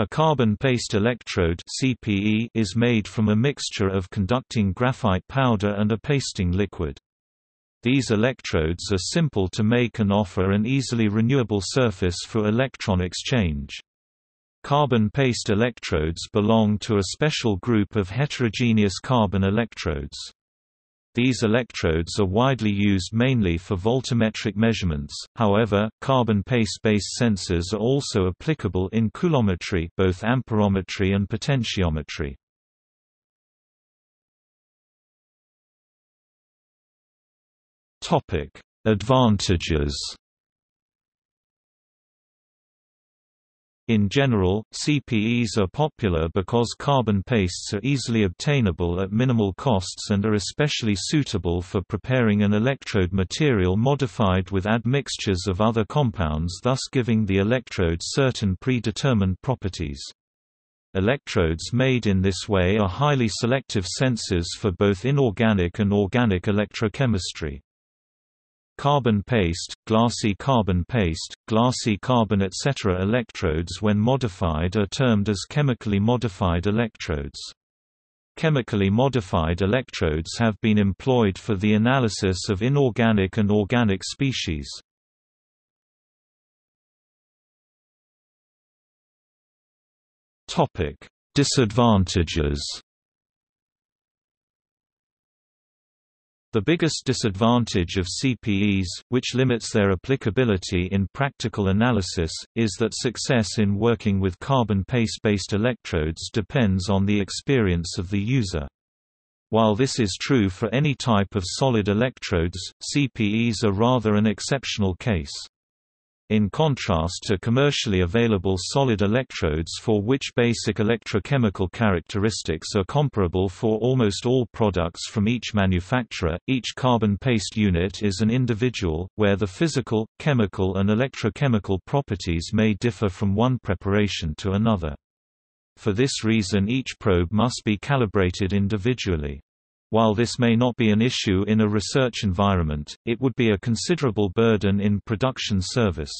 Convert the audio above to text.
A carbon paste electrode (CPE) is made from a mixture of conducting graphite powder and a pasting liquid. These electrodes are simple to make and offer an easily renewable surface for electron exchange. Carbon paste electrodes belong to a special group of heterogeneous carbon electrodes. These electrodes are widely used mainly for voltammetric measurements, however, carbon paste-based sensors are also applicable in coulometry both amperometry and potentiometry. Advantages In general, CPEs are popular because carbon pastes are easily obtainable at minimal costs and are especially suitable for preparing an electrode material modified with admixtures of other compounds thus giving the electrode certain predetermined properties. Electrodes made in this way are highly selective sensors for both inorganic and organic electrochemistry. Carbon paste, glassy carbon paste, glassy carbon etc. Electrodes when modified are termed as chemically modified electrodes. Chemically modified electrodes have been employed for the analysis of inorganic and organic species. Disadvantages The biggest disadvantage of CPEs, which limits their applicability in practical analysis, is that success in working with carbon paste-based electrodes depends on the experience of the user. While this is true for any type of solid electrodes, CPEs are rather an exceptional case in contrast to commercially available solid electrodes for which basic electrochemical characteristics are comparable for almost all products from each manufacturer, each carbon paste unit is an individual, where the physical, chemical and electrochemical properties may differ from one preparation to another. For this reason each probe must be calibrated individually. While this may not be an issue in a research environment, it would be a considerable burden in production service.